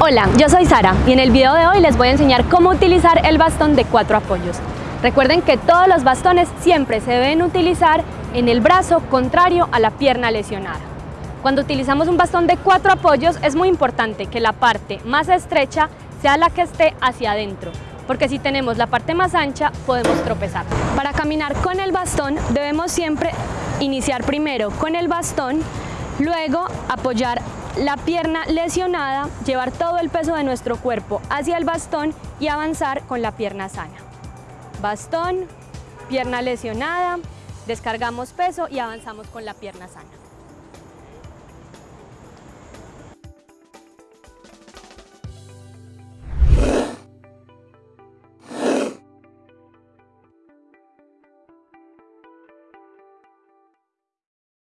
Hola, yo soy Sara y en el video de hoy les voy a enseñar cómo utilizar el bastón de cuatro apoyos. Recuerden que todos los bastones siempre se deben utilizar en el brazo contrario a la pierna lesionada. Cuando utilizamos un bastón de cuatro apoyos es muy importante que la parte más estrecha sea la que esté hacia adentro, porque si tenemos la parte más ancha podemos tropezar. Para caminar con el bastón debemos siempre iniciar primero con el bastón, luego apoyar la pierna lesionada, llevar todo el peso de nuestro cuerpo hacia el bastón y avanzar con la pierna sana. Bastón, pierna lesionada, descargamos peso y avanzamos con la pierna sana.